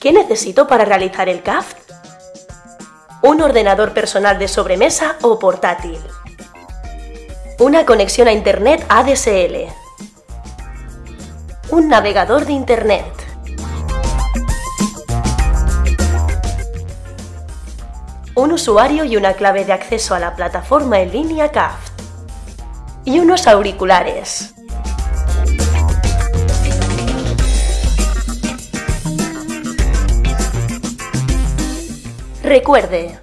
¿Qué necesito para realizar el CAFT? Un ordenador personal de sobremesa o portátil. Una conexión a Internet ADSL. Un navegador de Internet. Un usuario y una clave de acceso a la plataforma en línea CAFT. Y unos auriculares. Recuerde,